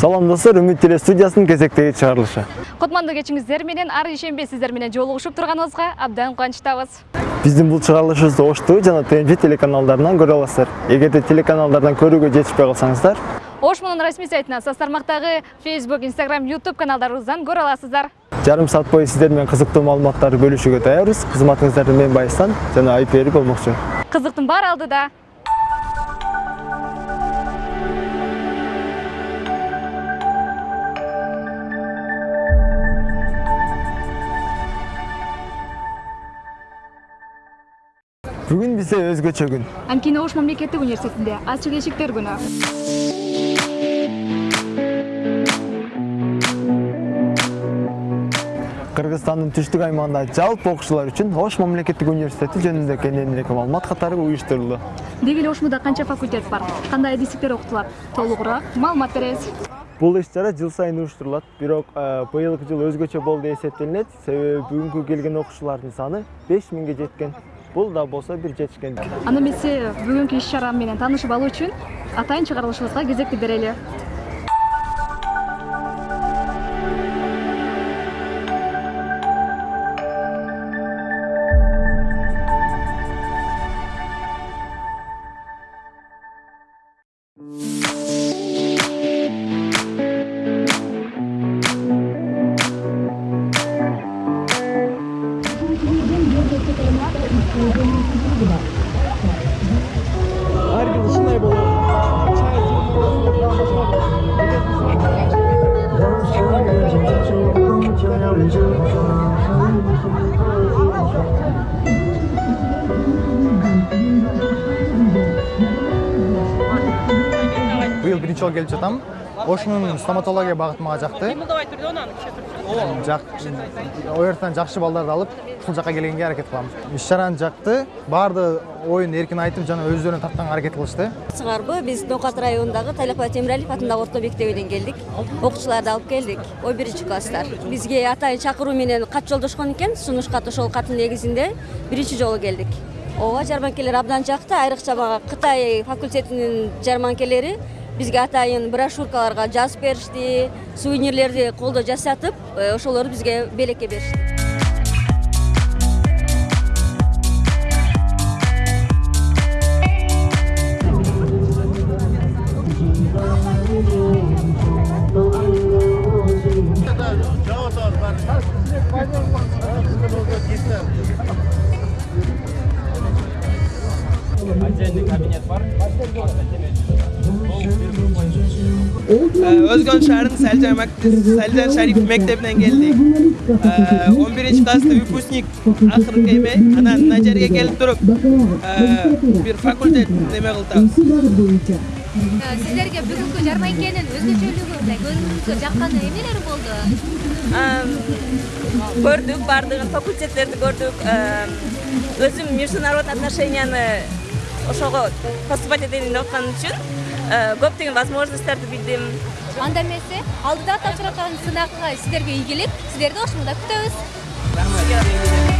салам достор үмүт теле студиясынын кезектеги чыгарылышы кутмандуу кечиңиздер менен ар ишемби сиздер менен жолугушуп турганыбызга абдан кубанычтабыз биздин бул чыгарылышыбызды ош тв жана тнж телеканалдарынан көрө аласыздар. Эгерде телеканалдардан көрүүгө жетишпей калсаңыздар ош мунун расмий сайтына соц тармактагы facebook instagram youtube каналдарыбыздан көрө аласыздар. Жарым саат бою сиздер менен кызыктуу маалыматтарды бөлүшүүгө даярбыз кызматыңыздарда мен байыстан жана айпери болмокчу кызыктын баары алдыда. Бүгүн бизде өзгөчө күн анткени ош мамлекеттик университетинде ачык эшиктер күнү кыргызстандын түштүк аймагында жалпы окуучулар үчүн ош мамлекеттик университети жөнүндө кененирээк маалымат катары уюштурулду. Деги эле ошмуда канча факультет бар? Кандай адистиктер окутулат? Толугураак маалымат беребиз. Бул иш чара жыл сайын уюштурулат. Бирок быйылкы жыл өзгөчө болду деп эсептелинет. Себеби бүгүнкү келген окуучулардын саны беш миңге жеткен. Бул да болсо бир жетишкендик анда эмесе бүгүнкү иш чара менен таанышып алуу үчүн атайын чыгарылышыбызга кезекти берели жолу келип жатам. Ошмунун стоматология багыты мага жакты жак ол жактан жакшы балдарды алып ушул жака келгенге аракет кылам. Иш чараны жакты баардыгы оюн эркин айтып жана өздөрүнө тартканга аракет кылышты. Сыңарбы биз ноокат районундагы тайлакбай темиралиев атындагы орто мектебинен келдик. Окуучуларды алып келдик. Он биринчи класстар. Бизге атайын чакыруу менен кат жолдошкон экен сунуш кат ошол каттын негизинде биринчи жолу келдик. Ооба жарманкелер абдан жакты. Айрыкча мага кытай факультетинин жарманкелери бизге атайын брошюркаларга жазып беришти сувенирлерди колдо жасатып ошолорду бизге белекке беришти Selcan Şarif Mektebinden geldik. Ee, 11. klasta выпускник akırkı eme. Anan Najer'e gelip durup ee, bir fakülte neme kıldı. сиздерге бүгүнкү жарманкенин өзгөчөлүгү мындай көзүңүзгө жаккан эмнелер болду көрдүк баардыгын факультеттерди көрдүк өзүм международный отношенияны ошого поступать этейин деп аткан үчүн көптөгөн возможностьтарды билдим анда эмесе алдыда тапшырылган сынакка сиздерге ийгилик сиздерди ошмуда күтөбүз бүгүн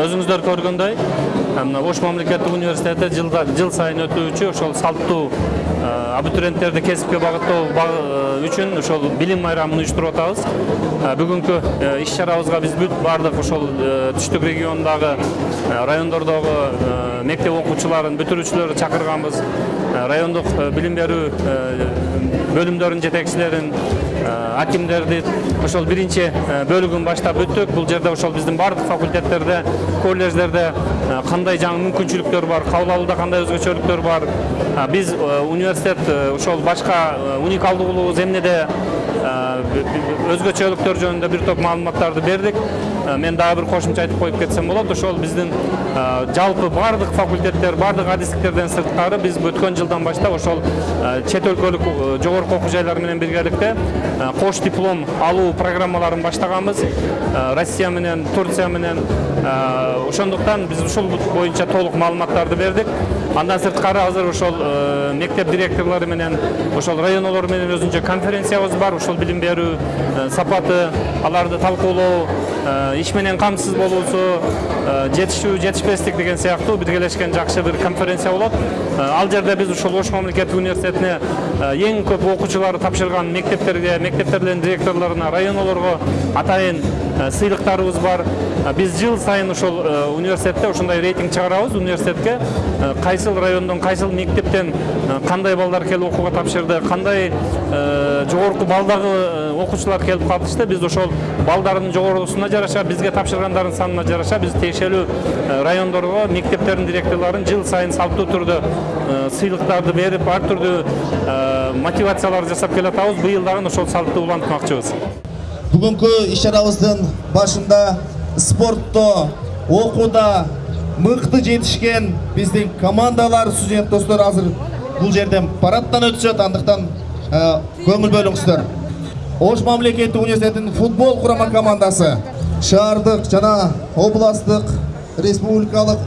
өзүңүздөр көргөндөй мына ош мамлекеттик университети жылда жыл сайын өтүүчү ошол салттуу абитуриенттерди кесипке багыттоо үчүн ошол билим майрамын уюштуруп атабыз бүгүнкү иш чарабызга биз бүт баардык ошол түштүк региондогу райондордогу мектеп окуучуларын бүтүрүүчүлөрүн чакырганбыз райондук билим берүү бөлүмдөрүнүн жетекчилерин акимдерди ошол биринчи бөлүгүн баштап бүттүк бул жерде ошол биздин баардык факультеттерде колледждерде кандай жаңы мүмкүнчүлүктөр бар кабыл алууда кандай өзгөчөлүктөр бар биз университет ошол башка уникалдуулугубуз эмнеде өзгөчөлүктөр жөнүндө бир топ маалыматтарды бердик мен дагы бир кошумча айтып коюп кетсем болот ошол биздин жалпы баардык факультеттер баардык адистиктерден сырткары биз өткөн жылдан баштап ошол чет өлкөлүк жогорку окуу жайлар менен биргеликте кош диплом алуу программаларын баштаганбыз россия менен турция менен ошондуктан биз ушул боюнча толук маалыматтарды бердик андан сырткары азыр ошол мектеп директорлору менен ошол районолор менен өзүнчө конференциябыз бар ушул билим берүү сапаты аларды талкуулоо иш менен камсыз болуусу жетишүү жетишпестик деген сыяктуу биргелешкен жакшы бир конференция болот ал жерде биз ушул ош мамлекеттик университетине эң көп окуучулары тапшырган мектептерге мектептердин директорлоруна районолорго атайын сыйлыктарыбыз бар. Биз жыл сайын ошол университетте ошондой рейтинг чыгарабыз университетке. Кайсыл райондон кайсыл мектептен кандай балдар келип окууга тапшырды кандай жогорку балдагы окуучулар келип катышты биз ошол балдардын жогорусуна жараша бизге тапшыргандардын санына жараша биз тиешелүү райондорго мектептердин директорлорун жыл сайын салттуу түрдө сыйлыктарды берип ар түрдүү мотивациялар жасап келатабыз. Быйыл дагы ошол салтты улантмакчыбыз. Бүгүнкү иш чарабыздын башында спортто окууда мыкты жетишкен биздин командалар студент достор азыр бул жерден парадтан өтүшөт андыктан көңүл бөлүңүздөр ош мамлекеттик университетинин футбол курама командасы шаардык жана областтык республикалык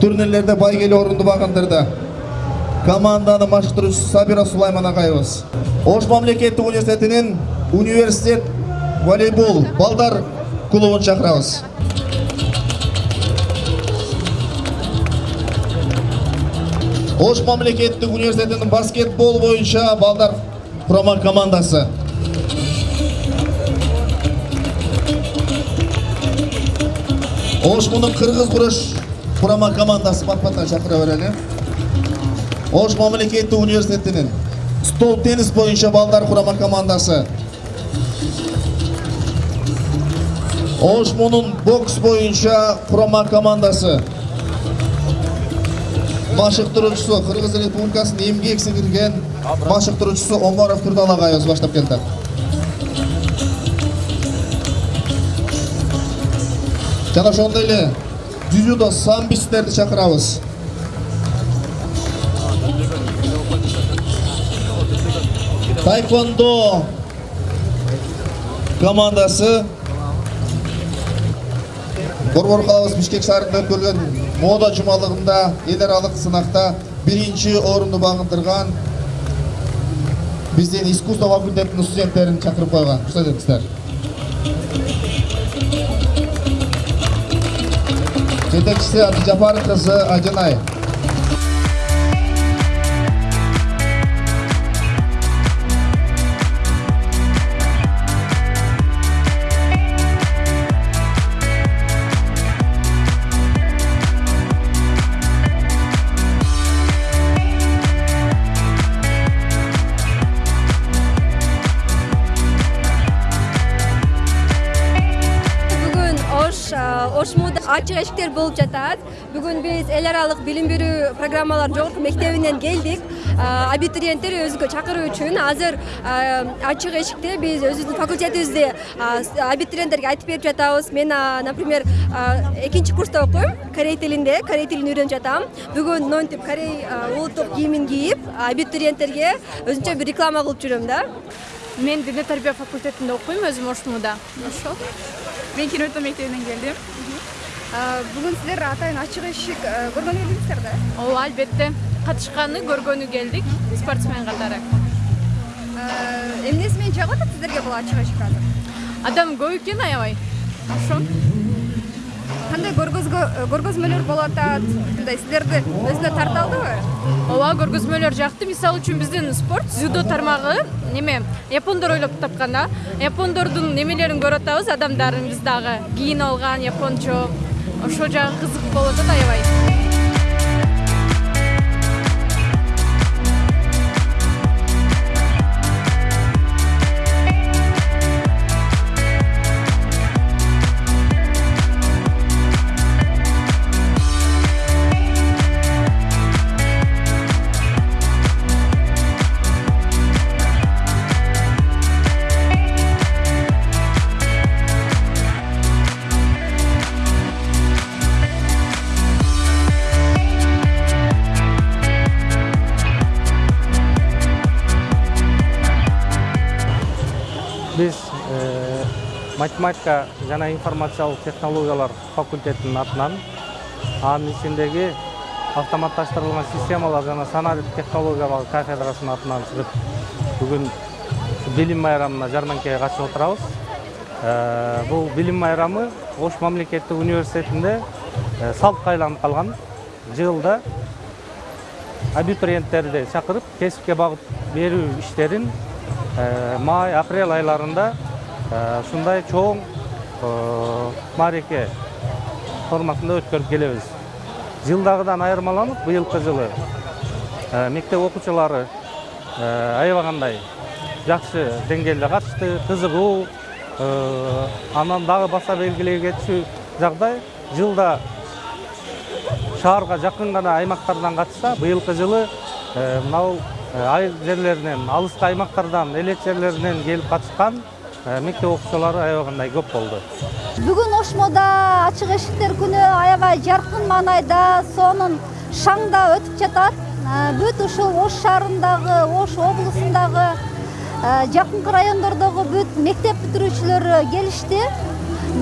турнирлерде байгелүү орунду багындырды команданын машыктыруучусу сабира сулайман агайыбыз ош мамлекеттик университетинин университет волейбол балдар клубун чакырабыз ош мамлекеттик университетинин баскетбол боюнча балдар курама командасы. Ош мунун кыргыз күрөш курама командасы бат баттан чакыра берели ош мамлекеттик университетинин стол теннис боюнча балдар курама командасы. Ош мунун бокс боюнча курама командасы машыктыруучусу кыргыз республикасынын эмгек сиңирген машыктыруучусу омаров турдал агайыбыз баштап келди жана ошондой эле дзюдо самбисттерди чакырабыз тайквондо командасы борбор калабыз бишкек шаарында өткөрүлгөн мода жумалыгында эл аралык сынакта биринчи орунду багындырган биздин искусство факультетинин студенттерин чакырып койгон рухсат этиңиздер жетекчиси абдыжапар кызы ажынай Ачык эшиктер болуп жатат. Бүгүн биз эл аралык билим берүү программаларынын жогорку мектебинен келдик. Абитуриенттер өзүгө чакыруу үчүн. Азыр ачык эшикте биз өзүбүздүн факультетибизди абитуриенттерге айтып берип жатабыз. Мен например экинчи курста окуйм. Корей тилинде корей тилин үйрөнүп жатам. Бүгүн монтип корей улуттук кийимин кийип абитуриенттерге өзүнчө бир реклама кылып жүрөм да. Мен диний тарбия факультетинде окуйм өзүм ош мууда ошол мен киното мектебинен келдим бүгүн сиздер атайын ачык эшик көргөнү келдиңиздер да? Ооба албетте. Катышканы көргөнү келдик спортсмен катары. Эмнеси менен жагып атат сиздерге бул ачык эшик азыр? Адам көп экен аябай. Ошо кандай көргөзмөлөр болуп атат мындай силерди өзүнө тарта алдыбы ооба көргөзмөлөр жакты. Мисалы үчүн биздин спорт дзюдо тармагы неме япондор ойлоп тапкан да. Япондордун немелерин көрүп атабыз адамдарын биз дагы кийинип алган япончо ошол жагы кызык болуп атат аябай биз математика жана информациялык технологиялар факультетинин атынан анын ичиндеги автоматташтырылган системалар жана санаа технологиялары кафедрасынын атынан чыгып бүгүн билим майрамына жарманкеге катышып отурабыз. Э, бул билим майрамы ош мамлекеттик университетинде э, салтка айланып калган жылда абитуриенттерди чакырып кесипке багып берүү иштерин э, май апрель айларында ушундай чоң маареке форматында өткөрүп келебиз. Жылдагыдан айырмаланып быйылкы жылы. Мектеп окуучулары аябагандай жакшы деңгээлде катышты кызыгуу анан дагы баса белгилей кетчү жагдай жылда шаарга жакын гана аймактардан катышса быйылкы жылы мынабул айыл жерлеринен алыскы аймактардан элет жерлеринен келип катышкан мектеп окуучулары аябагандай көп болду. Бүгүн ошмодо ачык эшиктер күнү аябай жаркын маанайда сонун шаңда өтүп жатат. Бүт ушул ош шаарындагы ош облусундагы жакынкы райондордогу бүт мектеп бүтүрүүчүлөрү келишти.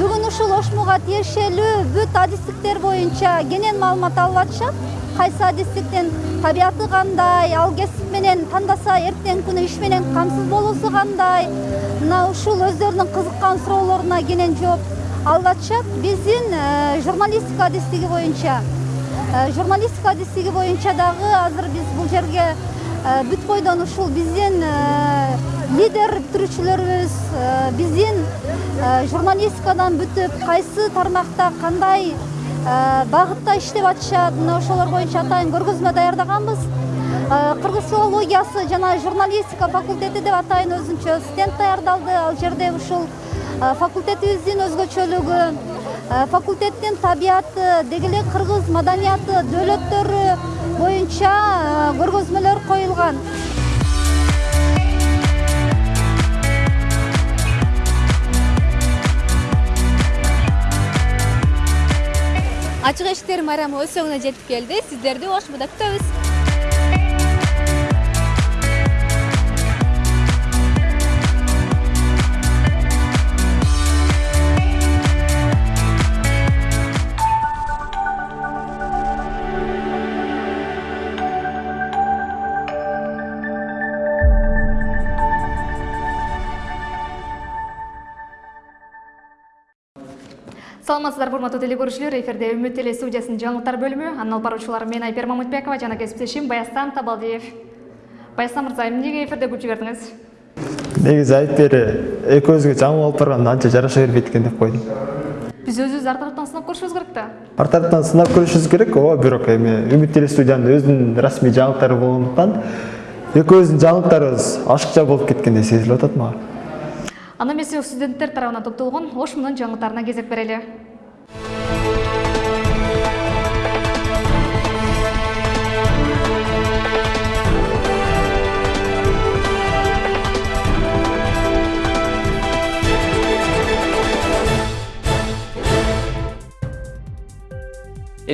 Бүгүн ушул ошмуга тиешелүү бүт адистиктер боюнча кенен маалымат алып атышат кайсы адистиктин табияты кандай ал кесип менен тандаса эртеңки күнү иш менен камсыз болуусу кандай мына ушул өздөрүнүн кызыккан суроолоруна кенен жооп алып атышат биздин журналистика адистиги боюнча журналистика адистиги боюнча дагы азыр биз бул жерге бүт бойдон ушул биздин лидер бүтүрүүчүлөрүбүз биздин журналистикадан бүтүп кайсы тармакта кандай багытта иштеп атышат мына ошолор боюнча атайын көргөзмө даярдаганбыз кыргыз филологиясы жана журналистика факультети деп атайын өзүнчө стенд даярдалды ал жерде ушул факультетибиздин өзгөчөлүгү факультеттин табияты деги эле кыргыз маданияты дөөлөттөрү боюнча көргөзмөлөр коюлган. Ачык эшиктер майрамы өз соңуна жетип келди сиздерди ошмуда күтөбүз саламатсыздарбы урматтуу теле көрүүчүлөр эфирде үмүт теле студиясынын жаңылыктар бөлүмү анын алып баруучулары мен айпер мамытбекова жана кесиптешим баястан табалдиев. Баястан мырза эмнеге эфирде күл жибердиңиз негизи айпер экөөбүзгө жаңы болуп барганда анча жараша бербейт экен деп койдум биз өзүбүздү ар тараптан сынап көрүшүбүз керек да? Ар тараптан сынап көрүшүбүз керек. Ооба бирок эми үмүт теле студиянын өзүнүн расмий жаңылыктары болгондуктан экөөбүздүн жаңылыктарыбыз ашыкча болуп кеткендей сезилип атат мага. Анда эмесе студенттер тарабынан топтолгон ош мунун жаңылыктарына кезек берели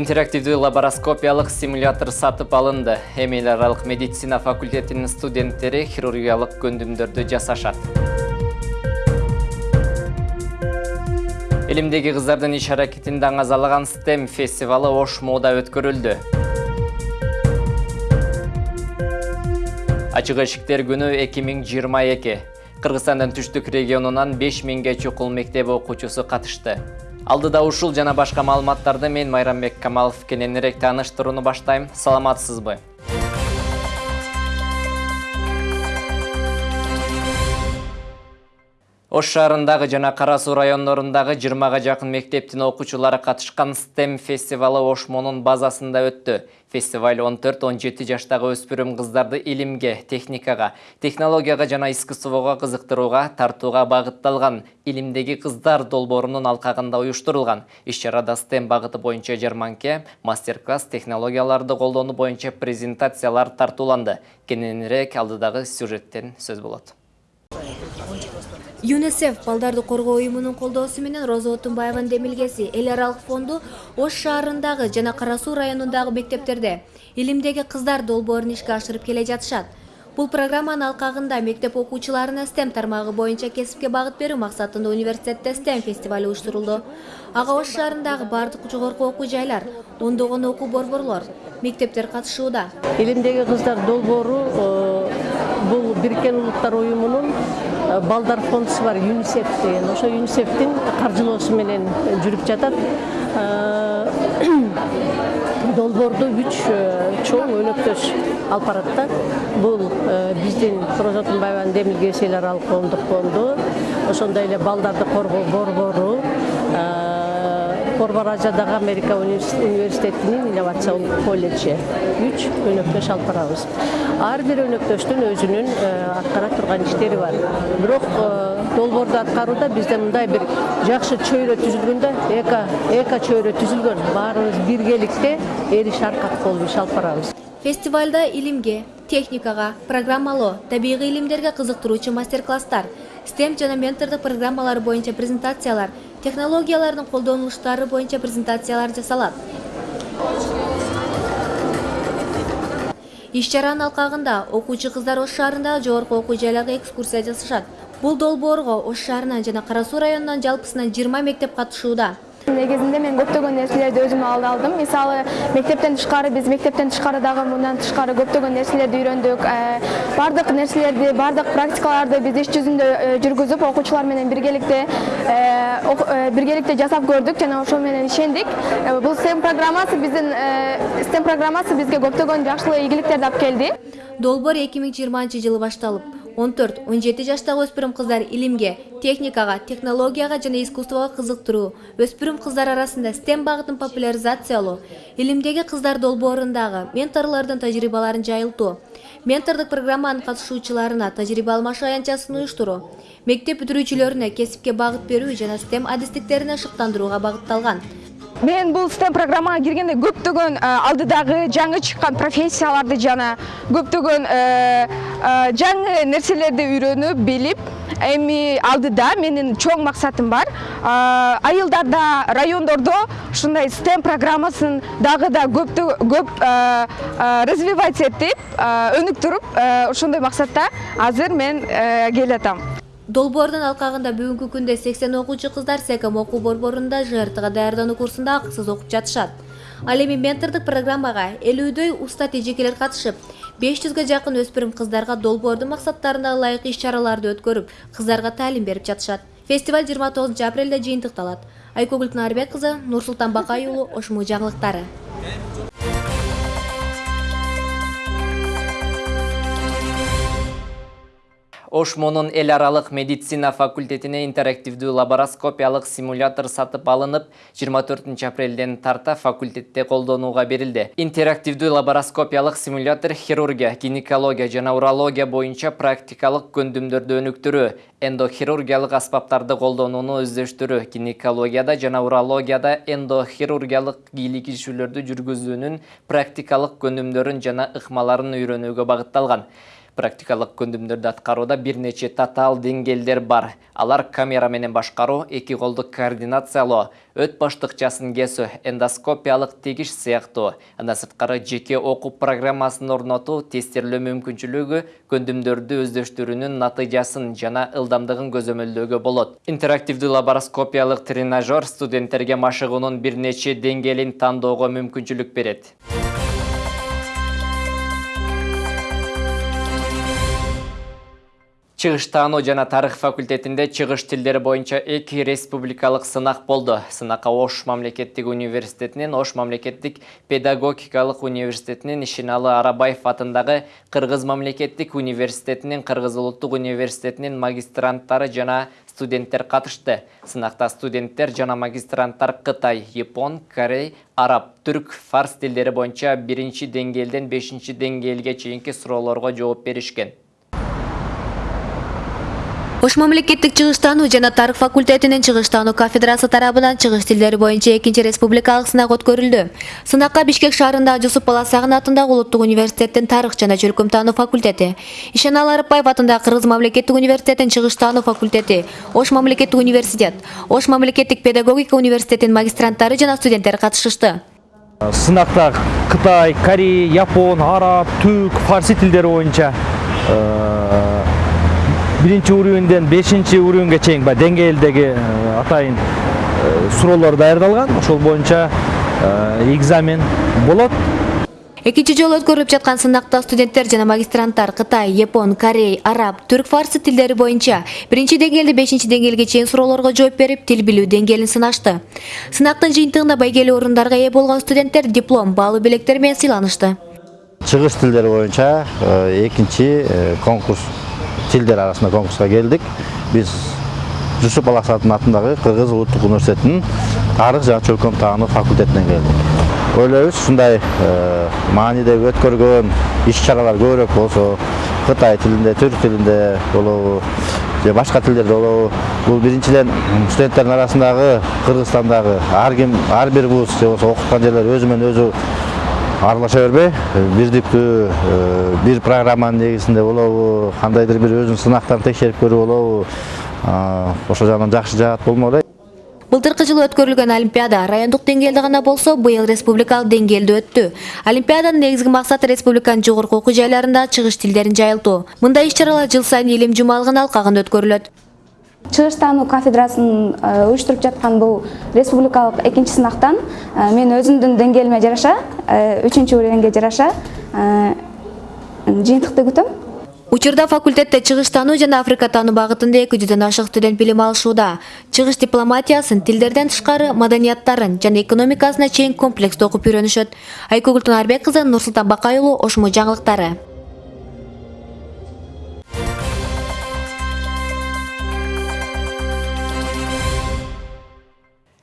интерактивдүү лабароскопиялык симулятор сатып алынды. Эми эл аралык медицина факультетинин студенттери хирургиялык көндүмдөрдү жасашат. Элимдеги кыздардын иш аракетин даңазалаган STEM фестивалы ош мода өткөрүлдү. Ачык эшиктер күнү 2022 кыргызстандын түштүк регионунан 5000ге чукул мектеп окуучусу катышты алдыда ушул жана башка маалыматтарды мен майрамбек камалов кененирээк тааныштырууну баштайм. Саламатсызбы? Ош шаарындагы жана кара суу райондорундагы жыйырмага жакын мектептин окуучулары катышкан STEM фестивалы ошмонун базасында өттү. Фестиваль 14-17 жаштагы өспүрүм кыздарды илимге техникага технологияга жана искусствого кызыктырууга тартууга багытталган. Илимдеги кыздар долбоорунун алкагында уюштурулган. Иш чарада STEM багыты боюнча жарманке мастер класс технологияларды колдонуу боюнча презентациялар тартууланды. Кененирээк алдыдагы сюжеттен сөз болот юнисеф балдарды коргоо уюмунун колдоосу менен роза отунбаеванын демилгеси эл аралык фонду ош шаарындагы жана кара суу районундагы мектептерде илимдеги кыздар долбоорун ишке ашырып келе жатышат бул программанын алкагында мектеп окуучуларына STEM тармагы боюнча кесипке багыт берүү максатында университетте STEM фестивали уюштурулду. Ага ош шаарындагы баардык жогорку окуу жайлар ондогон окуу борборлор мектептер катышууда. Илимдеги кыздар долбоору бул бириккен улуттар уюмунун балдар фондусу бар юнисеф деген. Ошо юнисефтин каржылоосу менен жүрүп жатат долбоорду үч чоң өнөктөш алып барат да бул биздин роза отунбаеванын демилгеси эл аралык коомдук фонду ошондой эле балдарды коргоо борбору. Корбаражадагы Америка университетинин инновациялык колледжи үч өнөктөш алып барабыз ар бир өнөктөштүн өзүнүн аткара турган иштери бар бирок долбоорду аткарууда бизде мындай бир жакшы чөйрө түзүлгөн эко эко чөйрө түзүлгөн баарыбыз биргеликте эл иш аркак болуп иш алып барабыз фестивальда илимге техникага программалоо табигый илимдерге кызыктыруучу мастер класстар STEM жана ментордук программалары боюнча презентациялар технологиялардын колдонулуштары боюнча презентациялар жасалат. Иш чаранын алкагында окуучу кыздар ош шаарындагы жогорку окуу жайларга экскурсия жасашат бул долбоорго ош шаарынан жана кара суу районунан жалпысынан жыйырма мектеп катышууда негизинде мен көптөгөн нерселерди алды алдым. Мисалы мектептен тышкары биз мектептен тышкары дагы мындан тышкары көптөгөн нерселерди үйрөндүк баардык нерселерди баардык практикаларды биз иш жүзүндө жүргүзүп окуучулар менен биргеликте биргеликте жасап көрдүк жана ошол менен ишендик бул STEM программасы биздин STEM программасы бизге көптөгөн жакшылык ийгиликтерди алып келди долбоор эки миң жыйырманчы жылы башталып 14-17 жаштагы өспүрүм кыздар илимге, техникага, технологияга жана искусствого кызыктыруу, өспүрүм кыздар арасында STEM багытын популяризациялоо, илимдеги кыздар долбоорундагы менторлордун тажрыйбаларын жайылтуу, ментордук программанын катышуучуларына тажрыйба алмашуу аянтчасын уюштуруу, мектеп бүтүрүүчүлөрүнө кесипке багыт берүү жана STEM адистиктерине шыктандырууга багытталган мен бул STEM программага киргенде көптөгөн алдыдагы жаңы чыккан профессияларды жана көптөгөн жаңы нерселерди үйрөнүп билип эми алдыда менин чоң максатым бар айылдарда райондордо ушундай STEM программасын дагы да көп көп развивать этип өнүктүрүп ошондой максатта азыр мен келатам долбоордун алкагында бүгүнкү күндө сексен окуучу кыздар секом окуу борборунда жртга даярдануу курсунда акысыз окуп жатышат. Ал эми ментордук программага элүүдөй уста тежекелер катышып беш жүзгө жакын өспүрүм кыздарга долбоордун максаттарына ылайык иш чараларды өткөрүп кыздарга таалим берип жатышат. Фестиваль жыйырма тогузунчу апрелде жыйынтыкталат. Айкөгүл кынарбек кызы нурсултан бакай уулу ошму жаңылыктары ошмонун эл аралык медицина факультетине интерактивдүү лабароскопиялык симулятор сатып алынып 24 апрелден тарта факультетте колдонууга берилди. Интерактивдүү лабароскопиялык симулятор хирургия гинекология жана урология боюнча практикалык көндүмдөрдү өнүктүрүү эндохирургиялык аспаптарды колдонууну өздөштүрүү гинекологияда жана урологияда эндохирургиялык кийлигишүүлөрдү жүргүзүүнүн практикалык көндүмдөрүн жана ыкмаларын үйрөнүүгө багытталган практикалык көндүмдөрдү аткарууда бир нече татаал деңгээлдер бар. Алар камера менен башкаруу эки колдук координациялоо өт баштыкчасын кесүү эндоскопиялык тегиш сыяктуу андан сырткары жеке окуу программасын орнотуу тестирлөө мүмкүнчүлүгү көндүмдөрдү өздөштүрүүнүн натыйжасын жана ылдамдыгын көзөмөлдөөгө болот. Интерактивдүү лабароскопиялык тренажер студенттерге машыгуунун бир нече деңгээлин тандоого мүмкүнчүлүк берет Чыгыш таануу жана тарых факультетинде чыгыш тилдери боюнча эки республикалык сынак болду. Сынакка Ош мамлекеттик университетинен, Ош мамлекеттик педагогикалык университетинен Ишиналы Арабаев атындагы Кыргыз мамлекеттик университетинин, Кыргыз улуттук университетинин магистранттары жана студенттер катышты. Сынакта студенттер жана магистранттар Кытай, Япон, Корей, Араб, Түрк, Фарс тилдери боюнча биринчи деңгээлден бешинчи деңгээлге чейинки суроолорго жооп беришкен. Ош мамлекеттик чыгыштануу жана тарых факультетинин чыгыштануу кафедрасы тарабынан чыгыш тилдери боюнча экинчи республикалык сынак өткөрүлдү. Сынакка Бишкек шаарындагы Жусуп Баласагын атындагы улуттук университеттин тарых жана чөлкөмтануу факультети, Ишеналы Арыпбаев атындагы Кыргыз мамлекеттик университетинин чыгыштануу факультети, Ош мамлекеттик университет, Ош мамлекеттик педагогика университетинин магистранттары жана студенттер катышышты. Сынакта Кытай, Корей, Япон, Араб, Түрк, Фарси тилдери боюнча биринчи уровеньден бешинчи уровеньге чейин баягы деңгээлдеги атайын суроолор даярдалган ошол боюнча экзамен болот Экинчи жолу өткөрүлүп жаткан сынакта студенттер жана магистранттар Кытай, Япон, Корей, Араб, Түрк, Фарсы тилдери боюнча биринчи деңгээлде бешинчи деңгээлге чейин суроолорго жооп берип, тил билүү деңгээлин сынашты. Сынактын жыйынтыгында байгелүү орундарга ээ болгон студенттер диплом, баалуу белектер менен сыйланышты. Чыгыш тилдери боюнча экинчи конкурс тилдер арасында конкурска келдик. Биз Жусуп Баласатын атындагы Кыргыз улуттук университетинин тарых жана чөлкөм таануу факультетинен келдик. Ойлойбуз ушундай маанидеги өткөргөн иш-чаралар көбүрөөк болсо, Кытай тилинде, түрк тилинде болобу, же башка тилдерде болобу. Бул биринчиден студенттердин арасындагы Кыргызстандагы ар ким, ар бир вуз же болсо окуткан жерлер өзү менен өзү аралаша бербей бирдиктүү бир программанын негизинде болобу кандайдыр бир өзүнүн сынактарын текшерип көрүү болобу ошол жагынан жакшы жаат болмок эле Былтыркы жылы өткөрүлгөн Олимпиада райондук деңгээлде гана болсо, быйыл республикалык деңгээлде өттү. Олимпиаданын негизги максаты республиканын жогорку окуу жайларында чыгыш тилдерин жайылтуу. Мындай иш-чаралар жыл сайын илим жумалыгынын алкагында өткөрүлөт. Чыгыштануу кафедрасын уюштуруп жаткан бул республикалык экинчи сынактан мен өзүмдүн деңгээлиме жараша үчүнчү уровеньге жараша жыйынтыкты күтөм Учурда факультетте чыгыштануу жана Африка таануу багытында 200дөн ашык студент билим алышууда. Чыгыш дипломатиясын, тилдерден тышкары маданияттарын жана экономикасына чейин комплекстүү окуп үйрөнүшөт. Айкөгүл Тунарбек кызы, Нурсултан Бакай уулу, Ошмо жаңылыктары.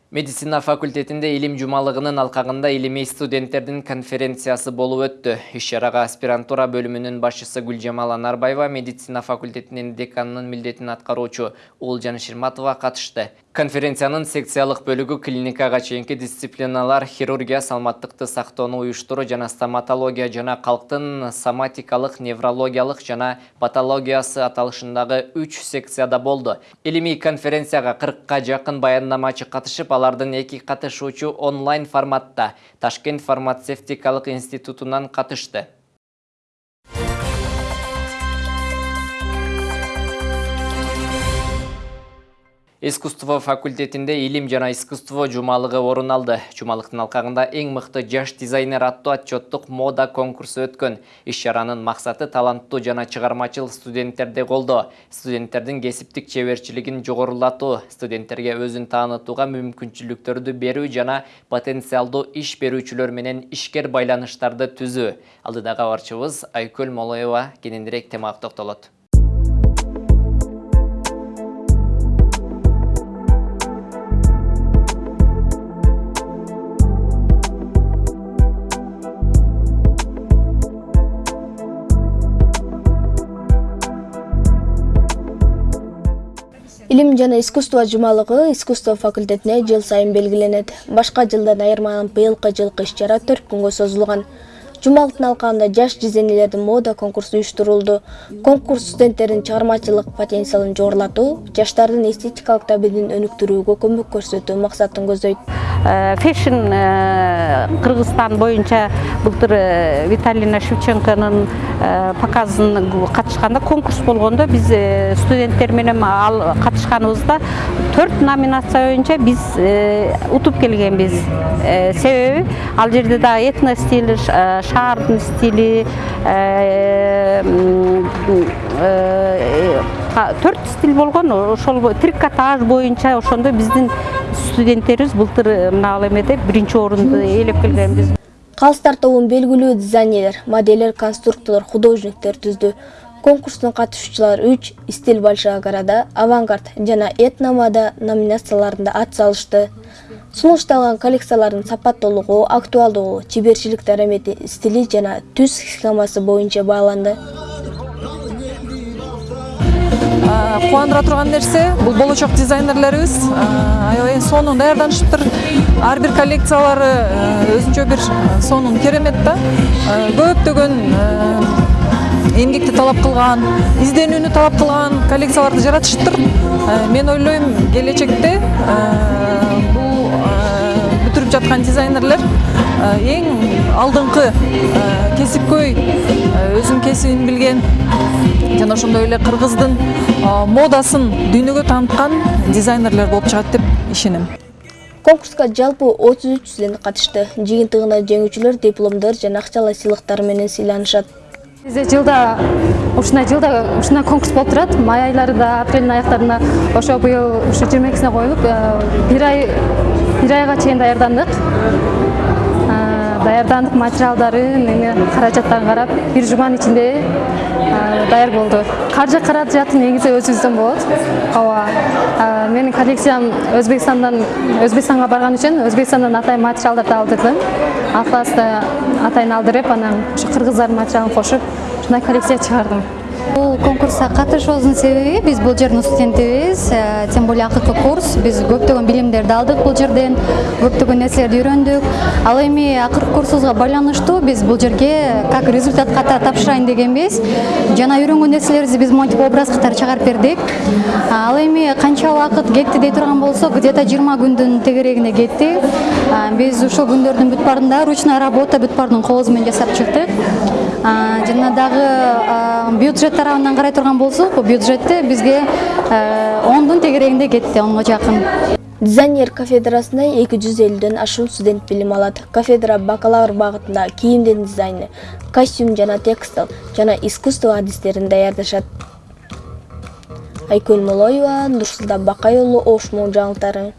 Медицина факультетинде илим жумалыгынын алкагында илимий студенттердин конференциясы болуп өттү. Иш-чарага аспирантура бөлүмүнүн башчысы Гүлжамал Анарбаева, медицина факультетинин деканынын милдетин аткаруучу Уулжан Ширматова катышты. Конференциянын секциялык бөлүгү клиникага чейинки дисциплиналар хирургия, саламаттыкты сактоону уюштуруу жана стоматология жана калктын соматикалык, неврологиялык жана патологиясы аталышындагы 3 секцияда болду. Илимий конференцияга 40ка жакын баяндамачы катышып, алардын эки катышуучу онлайн форматта Ташкент фармацевтикалык институтунан катышты. Искусство факультетинде илим жана искусство жумалыгы орун алды. Жумалыктын алкагында эң мыкты жаш дизайнер аттуу отчеттук мода конкурсу өткөн. Иш-чаранын максаты таланттуу жана чыгармачыл студенттерди колдоо, студенттердин кесиптик чеберчилигин жогорулатуу, студенттерге өзүн таанытууга мүмкүнчүлүктөрдү берүү жана потенциалдуу иш берүүчүлөр менен ишкер байланыштарды түзүү. Алдыдагы кабарчыбыз Айкөл Молоева кененирээк темага токтолот. Илим жана искусство жумалыгы искусство факультетине жыл сайын белгиленет. Башка жылдан айырмаланып быйылкы жылкы иш чара төрт күнгө созулган жумалыктын алкагында жаш дизайнерлердин мода конкурсу уюштурулду конкурс студенттердин чыгармачылык потенциалын жогорулатуу жаштардын эстетикалык табигин өнүктүрүүгө көмөк көрсөтүү максатын көздөйт фэшн кыргызстан боюнча былтыр виталина шевченконун показын катышканда конкурс болгондо биз студенттер менен ал катышканыбызда төрт номинация боюнча биз утуп келгенбиз себеби ал жерде дагы этно стиль шаардын стили төрт стиль болгон ошол трикотаж боюнча ошондо биздин студенттерибиз былтыр мына эмеде биринчи орунду ээлеп келгенбиз калыстар тобун белгилүү дизайнерлер модельдер конструкторлор художниктер түздү конкурстун катышуучулары үч стиль большая города авангард жана этномода номинацияларында ат салышты сунушталган коллекциялардын сапаттуулугу актуалдуулугу чеберчилик дарамети стили жана түз схемасы боюнча бааланды кубандыра турган нерсе бул болочок дизайнерлерибиз аябай сонун даярданышыптыр ар бир коллекциялары өзүнчө бир сонун керемет да көптөгөн эмгекти талап кылган изденүүнү талап кылган коллекцияларды жаратышыптыр мен ойлойм келечекте бул бүтүрүп жаткан дизайнерлер эң алдыңкы кесипкөй өзүнүн кесибин билген жана ошондой эле кыргыздын модасын дүйнөгө тааныткан дизайнерлер болуп чыгат деп ишенем. Конкурска жалпы отуз үч студент катышты. Жыйынтыгында жеңүүчүлөр дипломдор жана акчалай сыйлыктар менен сыйланышат бизде жылда ушундай жылда ушундай конкурс болуп турат май айларында апрелдин аяктарында ошо быйыл ушу жыйырма экисине коюлуп бир ай бир айга чейин даярдандык даярдандык материалдарын эме каражаттарын карап бир жуманын ичинде даяр болду каржы каражаты негизи өзүбүздөн болот ооба менин коллекциям өзбекстандан өзбекстанга барган үчүн өзбекстандан атайын материалдарды алдырдым. Алкаасты атайын алдырып анан ушу кыргыздардын материалын кошуп ушундай коллекция чыгардым бул конкурска катышуубуздун себеби биз бул жердин студентибиз тем более акыркы курс. Биз көптөгөн билимдерди алдык бул жерден көптөгөн нерселерди үйрөндүк. Ал эми акыркы курсубузга байланыштуу биз бул жерге как результат катары тапшырайын дегенбиз. Жана үйрөнгөн нерселерибизди биз монтип образ катары чыгарып бердик. Ал эми канча убакыт кетти дей турган болсок где то жыйырма күндүн тегерегинде кетти. Биз ушул күндөрдүн бүт баарында ручная работа бүт баарын колубуз менен жасап чыктык. Жана дагы бюджет тарабынан карай турган болсок бул бюджетти бизге ондун тегерегинде кетти онго жакын дизайнер кафедрасында эки жүз элүүдөн ашуун студент билим алат кафедра бакалавр багытында кийимдин дизайны костюм жана текстиль жана искусство адистерин даярдашат айкөл молоева нурсултан бакай уулу ош жаңылыктары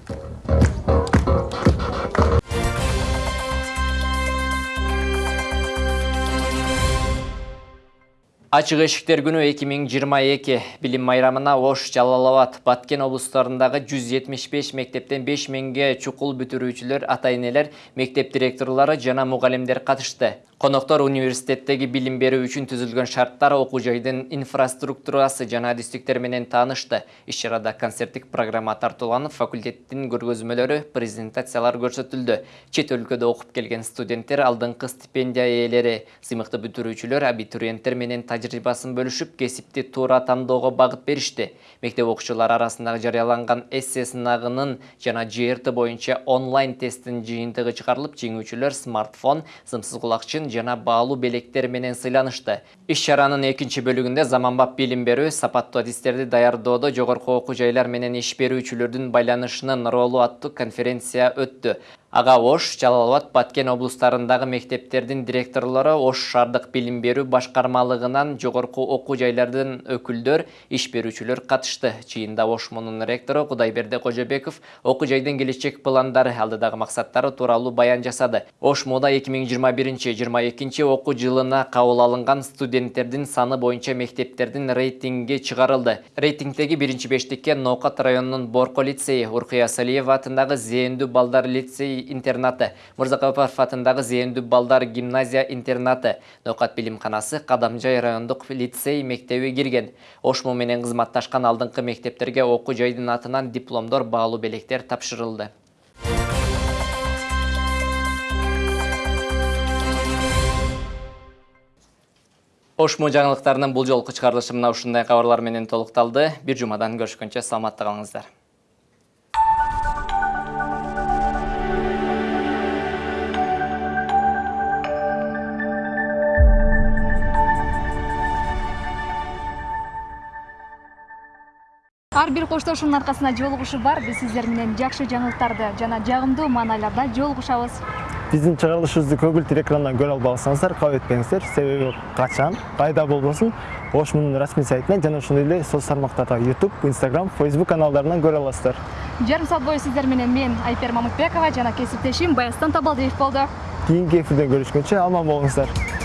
Ачык эшиктер күнү 2022 билим майрамына Ош, Жалал-Абад, Баткен облустарындагы 175 мектептен 5 миңге чукул бүтүрүүчүлөр, ата-энелер, мектеп директорлору жана мугалимдер катышты. Коноктор университеттеги билим берүү үчүн түзүлгөн шарттар, окуу жайдын инфраструктурасы жана адистиктер менен таанышты. Иш-чарада концерттик программа тартууланып, факультеттин көргөзмөлөрү, презентациялар көрсөтүлдү. Чет өлкөдө окуп келген студенттер алдыңкы стипендия ээлери, сыймыкты бүтүрүүчүлөр абитуриенттер менен тажрыйбасын бөлүшүп, кесипти туура тандоого багыт беришти. Мектеп окуучулары арасындагы жарыяланган эссе сынагынын жана ЖРТ боюнча онлайн тесттин жыйынтыгы чыгарылып, жеңүүчүлөр смартфон, сымсыз кулакчын жана баалуу белектер менен сыйланышты. Иш-чаранын экинчи бөлүгүндө заманбап билим берүү, сапаттуу адистерди даярдоодо жогорку окуу жайлар менен иш берүүчүлөрдүн байланышынын ролу аттуу конференция өттү. Ага Ош, Жалал-Абад, Баткен облустарындагы мектептердин директорлору Ош шаардык билим берүү башкармалыгынан жогорку окуу жайлардын өкүлдөр, иш берүүчүлөр катышты. Ош мунун ректору Кудайберди Кожобеков окуу жайдын келечек пландары, алдыдагы максаттары тууралуу баян жасады. Ош муда 2021-22 окуу жылына кабыл алынган студенттердин саны боюнча мектептердин рейтинги чыгарылды. Рейтингдеги биринчи бештикке Ноокат районунун Борко лицейи, Уркуя Салиева атындагы Зээндүү балдар лицейи интернаты, Мырзакапаров атындагы Зээндүү балдар гимназия интернаты, Ноокат билимканасы Кадамжай райондук лицей мектеби кирген. Ошму менен кызматташкан алдыңкы мектептерге окуу жайдын атынан дипломдор, баалуу белектер тапшырылды. Ошму жаңылыктарынын бул жолку чыгарылышы мына ушундай кабарлар менен толукталды. Бир жумадан көрүшкөнчө саламатта. Ар бир коштошуунун аркасында жолугушуу бар. Биз сиздер менен жакшы жаңылыктарды жана жагымдуу маанайларда жолугушабыз. Биздин чыгарылышыбызды көгүлтүр экрандан көрө албасаңыздар кабыл этпеңиздер себеби качан кайда болбосун ошмунун расмий сайтынан жана ошондой эле соц тармактарда youtube instagram facebook каналдарынан көрө аласыздар. Жарым саат бою сиздер менен мен айпер мамытбекова жана кесиптешим баястан табалдиев болду кийинки эфирден көрүшкөнчө аман болуңуздар.